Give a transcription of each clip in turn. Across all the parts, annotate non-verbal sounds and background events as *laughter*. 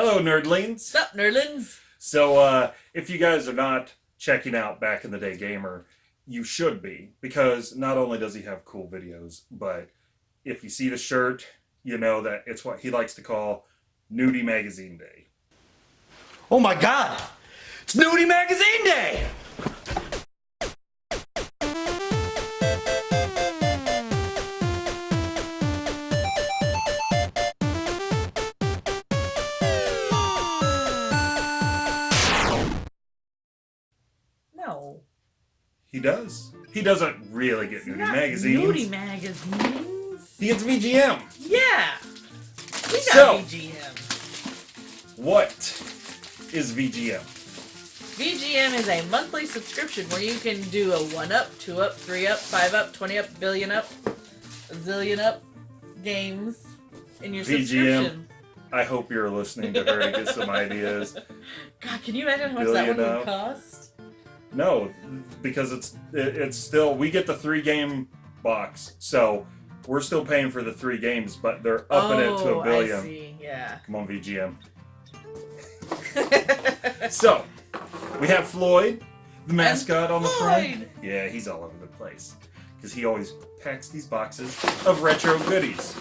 Hello, nerdlings. What's up, nerdlings? So, uh, if you guys are not checking out Back in the Day Gamer, you should be because not only does he have cool videos, but if you see the shirt, you know that it's what he likes to call Nudie Magazine Day. Oh my god! It's Nudie Magazine Day! He does. He doesn't really get nudie Not magazines. Nudie magazines. He gets VGM. Yeah. We got So- VGM. What is VGM? VGM is a monthly subscription where you can do a 1 up, 2 up, 3 up, 5 up, 20 up, billion up, a zillion up games in your VGM. subscription. I hope you're listening to her to get some ideas. *laughs* God, can you imagine how much that one up. would cost? No, because it's it, it's still we get the three game box, so we're still paying for the three games, but they're upping it to Oh, a I billion. see. Yeah. Come on, VGM. *laughs* So we have Floyd, the mascot on the front. Yeah, he's all over the place because he always packs these boxes of retro goodies.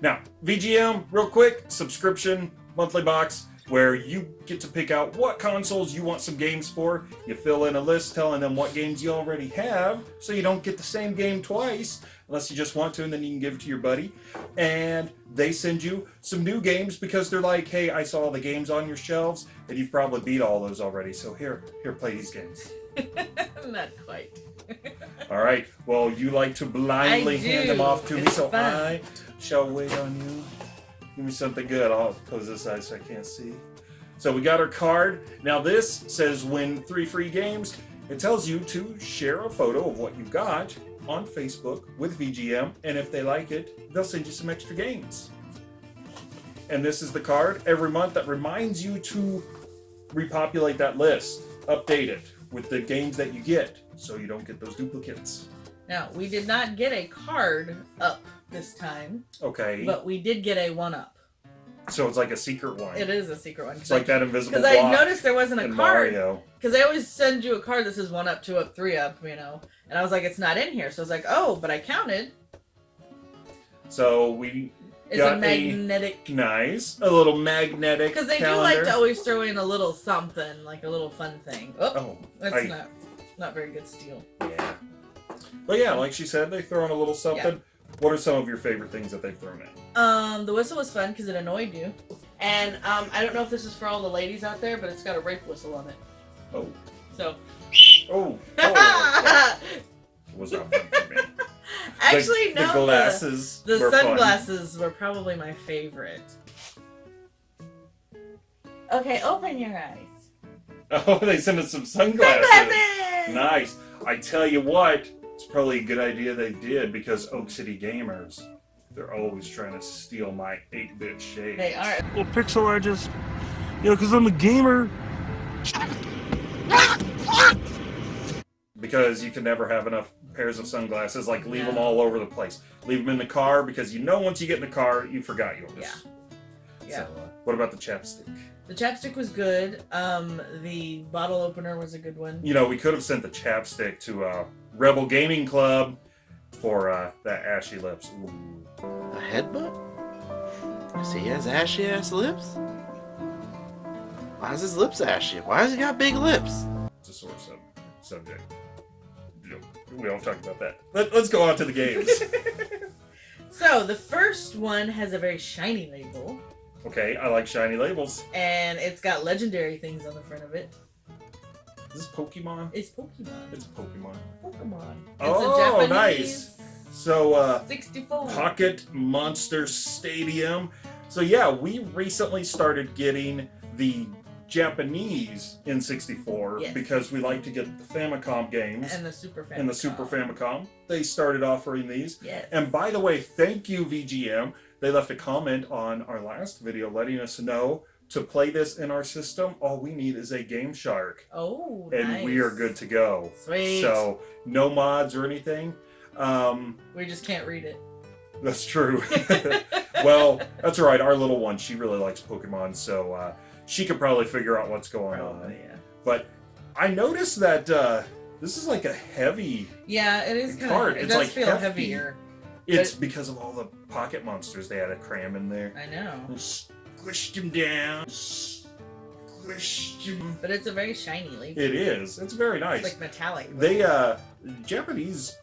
Now, VGM, real quick, subscription monthly box where you get to pick out what consoles you want some games for. You fill in a list telling them what games you already have so you don't get the same game twice unless you just want to and then you can give it to your buddy. And they send you some new games because they're like, hey, I saw all the games on your shelves and you've probably beat all those already. So here, here, play these games. *laughs* Not quite. *laughs* All right. Well, you like to blindly hand them off to me, so fun. I shall wait on you. Give me something good. I'll close this eye so I can't see. So we got our card. Now this says win three free games. It tells you to share a photo of what you got on Facebook with VGM, and if they like it, they'll send you some extra games. And this is the card every month that reminds you to repopulate that list, update it with the games that you get, so you don't get those duplicates. Now, we did not get a card up this time, Okay. but we did get a 1 up. so it's like a secret one. It is a secret one. It's like that invisible Because I noticed there wasn't a card. Because they always send you a card that says 1 up, 2 up, 3 up, you know. And I was like, it's not in here. So I was like, oh, but I counted. So we It's Got a a- magnetic. nice a little magnetic Because they calendar. do like to always throw in a little something, like a little fun thing. Oh, Oh, that's I- not not very good steel. yeah. But yeah, like she said, they throw in a little something. What are some of your favorite things that they've thrown in? Um, the whistle was fun because it annoyed you. And um, I don't know if this is for all the ladies out there, but it's got a rape whistle on it. Oh, So. oh, oh. *laughs* was not fun for me. *laughs* Actually, the, no. the the- glasses. The, were fun. sunglasses were probably my favorite. Okay, open your eyes. *laughs* Oh, they sent us some sunglasses. Sunglasses! Nice. I tell you what, it's probably a good idea they did because Oak City Gamers, they're always trying to steal my 8-bit shades. They are. Well, pixel art just, you know, because I'm a gamer. Because you can never have enough pairs of sunglasses. Like, leave them all over the place. Leave them in the car because you know once you get in the car, you forgot yours. Yeah. So, Yeah. uh, what about the chapstick? The chapstick was good. Um, the bottle opener was a good one. You know, we could have sent the chapstick to uh, Rebel Gaming Club for uh, that ashy lips. Ooh. A headbutt? See, he has ashy ass lips? Why is his lips ashy? Why has he got big lips? It's a sore sub- subject. We don't talk about that. Let, let's go on to the games. *laughs* So the first one has a very shiny label, okay, I like shiny labels. and it's got legendary things on the front of it. Is this Pokemon? It's Pokemon. It's Pokemon. Pokemon. It's Oh, a Japanese nice. So, uh, 64. Pocket Monster Stadium. So yeah, we recently started getting the Japanese N64 Yes. because we like to get the Famicom games and the Super Famicom. and the Super Famicom. They started offering these. Yes. And by the way, thank you VGM. They left a comment on our last video letting us know to play this in our system. All we need is a Game Shark oh, and nice. we are good to go. Sweet. So no mods or anything. Um, we just can't read it. That's true. *laughs* *laughs* well, that's all right. Our little one, she really likes Pokemon, so uh, she could probably figure out what's going on. Probably, yeah. But I noticed that uh, this is like a heavy. Yeah, it is kind of. It it's does like feel hefty. heavier. It's because of all the pocket monsters they had to cram in there. I know, Squished him down. Squished him. but it's a very shiny leaf. It is. It's very nice. It's like metallic. They uh Japanese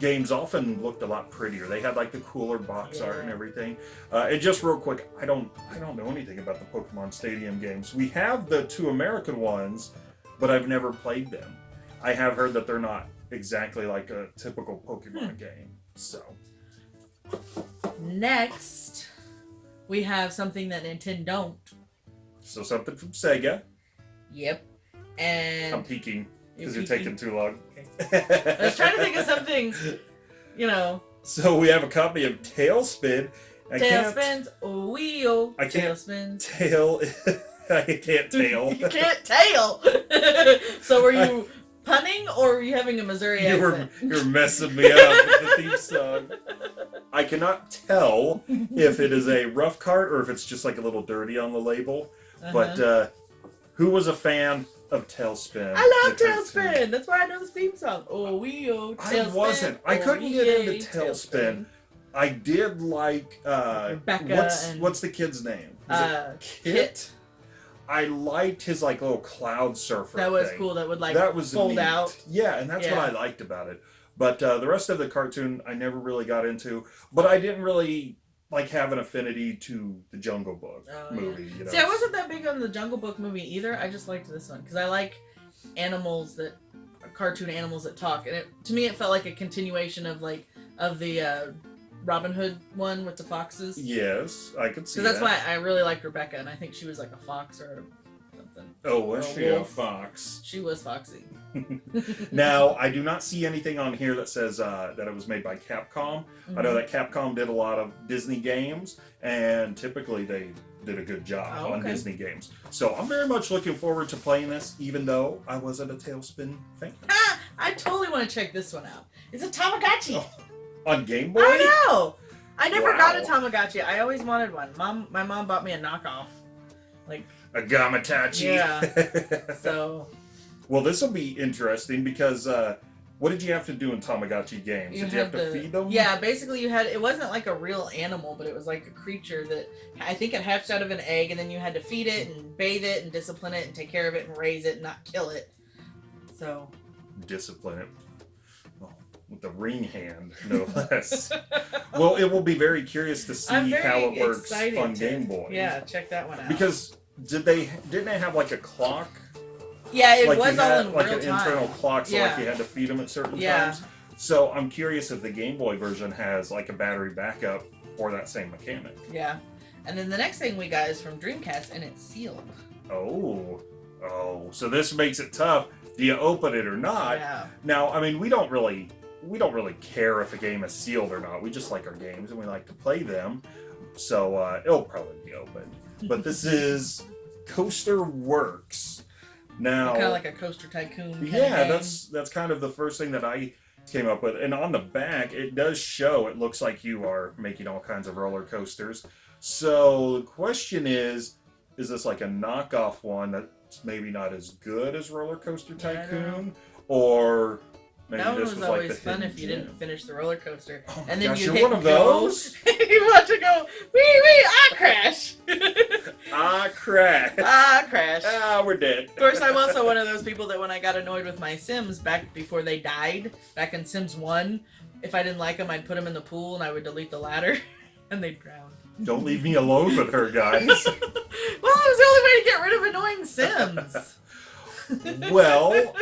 games often looked a lot prettier. They had like the cooler box art and everything. Uh, and just real quick, I don't I don't know anything about the Pokemon Stadium games. We have the two American ones, but I've never played them. I have heard that they're not exactly like a typical Pokemon Hmm. game. So Next, we have something that Nintendo don't. so something from Sega. Yep. And I'm peeking because you're taking too long. I was trying to think of something, *laughs* you know, So we have a copy of TaleSpin. I can't tailspins, oh wheel, I can't- tailspins. tail. *laughs* I can't *laughs* tail. you can't tail. so were you punning or were you having a Missouri You were accent? you're messing me up with the theme song. I cannot tell if it is a rough cart or if it's just like a little dirty on the label. But Uh-huh. uh, who was a fan of TaleSpin? I love? TaleSpin. That's why I know the theme song. Oh, we oh, I wasn't. I oh, couldn't get into yay, TaleSpin. I did like uh, Rebecca what's and- what's the kid's name? Is it Uh, Kit. I liked his like little cloud surfer. that was thing. cool. That would like that was fold neat. out. Yeah, and that's Yeah. what I liked about it. But uh, the rest of the cartoon, I never really got into. But I didn't really like have an affinity to the Jungle Book Oh, yeah. movie. You know? See, I wasn't that big on the Jungle Book movie either. I just liked this one because I like animals that cartoon animals that talk, and it to me it felt like a continuation of like of the uh, Robin Hood one with the foxes. Yes, I could see that's that. why I really liked Rebecca, and I think she was like a fox or. Oh, was she a fox? She was foxy. *laughs* *laughs* Now, I do not see anything on here that says uh, that it was made by Capcom. I know Mhm. that Capcom did a lot of Disney games, and typically they did a good job Oh, on. Disney games. So I'm very much looking forward to playing this, even though I wasn't a TaleSpin fan. Ah, *laughs* I totally want to check this one out. It's a Tamagotchi. Oh, On Game Boy? I know. I never got a Wow. Tamagotchi. I always wanted one. Mom, my mom bought me a knockoff. Like A Gamatachi. Yeah. *laughs* so. well, this will be interesting because uh, what did you have to do in Tamagotchi games? You did you have to to- feed them? Yeah, basically you had it wasn't like a real animal, but it was like a creature that I think it hatched out of an egg, and then you had to feed it and bathe it and discipline it and take care of it and raise it and not kill it. So Discipline it. Oh, with the ring hand, no *laughs* less. well, it will be very curious to see very how it works on to- Game Boy. Yeah, check that one out. Because did they didn't they have like a clock? yeah, it like was all had, in like real an time. internal clock, so like you had to feed them at certain Yeah. times. So I'm curious if the Game Boy version has like a battery backup or that same mechanic. Yeah. And then the next thing we got is from Dreamcast, and it's sealed. Oh, oh, so this makes it tough. Do you open it or not? yeah. Now, I mean, we don't really we don't really care if a game is sealed or not. We just like our games and we like to play them. So uh, it'll probably be open. But this is Coaster Works. Now, Kind of like a coaster tycoon. Yeah, that's that's kind of the first thing that I came up with. And on the back, it does show. It looks like you are making all kinds of roller coasters. So the question is, is this like a knockoff one that's maybe not as good as Roller Coaster Yeah, I don't know. Tycoon, or maybe That one was, was, always the fun if you gem? didn't finish the roller coaster. Oh and then gosh, you you're hit one of those. *laughs* you watch it go, wee wee, ah crash. *laughs* ah, crap! *laughs* ah crash. ah, we're dead. Of course, I'm also one of those people that when I got annoyed with my Sims back before they died, back in Sims 1, if I didn't like them, I'd put them in the pool and I would delete the ladder and they'd drown. Don't leave me alone with her, guys. well, it was the only way to get rid of annoying Sims. Well,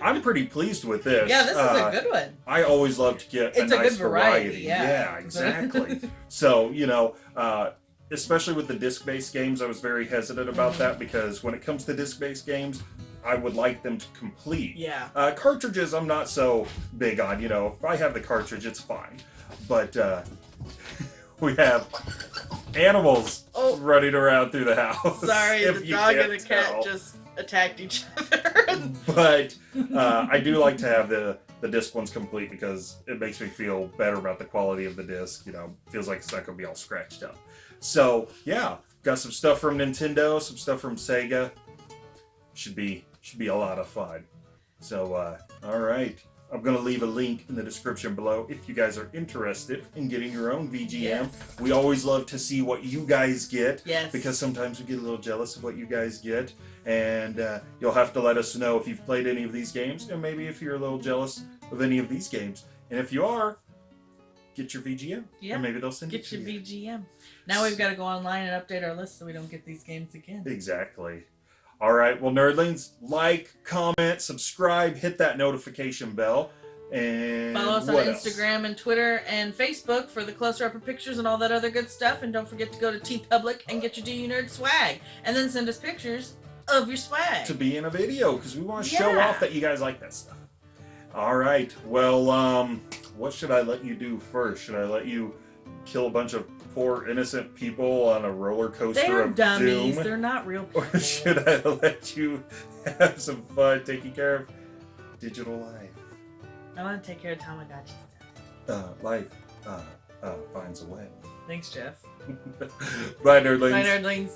I'm pretty pleased with this. yeah, this is Uh, a good one. I always love to get It's a a nice good variety, variety. yeah. exactly. so, you know, uh, especially with the disc-based games, I was very hesitant about that because when it comes to disc-based games, I would like them to complete. Yeah. Uh, cartridges, I'm not so big on. You know, if I have the cartridge, it's fine. But uh, *laughs* we have animals Oh. running around through the house. Sorry, *laughs* if the you dog and the cat tell. just attacked each other. *laughs* But uh, I do like to have the the disc one's complete because it makes me feel better about the quality of the disc. You know, feels like it's not gonna be all scratched up. So yeah, got some stuff from Nintendo, some stuff from Sega. Should be should be a lot of fun. So uh, all right. I'm going to leave a link in the description below if you guys are interested in getting your own VGM. Yes. We always love to see what you guys get Yes. because sometimes we get a little jealous of what you guys get and uh, you'll have to let us know if you've played any of these games and maybe if you're a little jealous of any of these games and if you are get your vgm Yeah. and maybe they'll send Get it to you. Get your you VGM. Now we've got to go online and update our list so we don't get these games again. exactly all right well nerdlings like comment subscribe hit that notification bell and Follow us on else? Instagram and Twitter and Facebook for the closer upper pictures and all that other good stuff. And don't forget to go to TeePublic and get your Do You Nerd swag. And then send us pictures of your swag. to be in a video because we want to show off that you guys like that stuff. All right. Well, um, what should I let you do first? Should I let you kill a bunch of poor innocent people on a roller coaster They're of dummies. doom, They're not real *laughs* people. or should I let you have some fun taking care of digital life? I want to take care of Tamagotchi. Uh, life uh, uh, finds a way. Thanks, Jeff. *laughs* Bye, nerdlings. Bye, nerdlings.